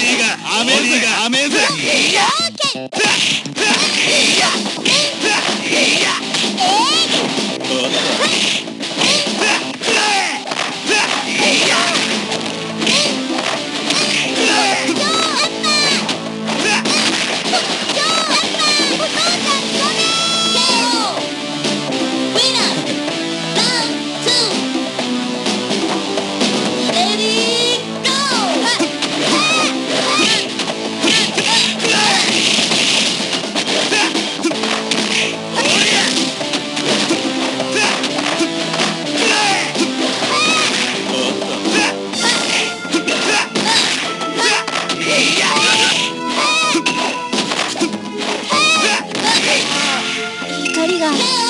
リーアメリーがアメリーが光が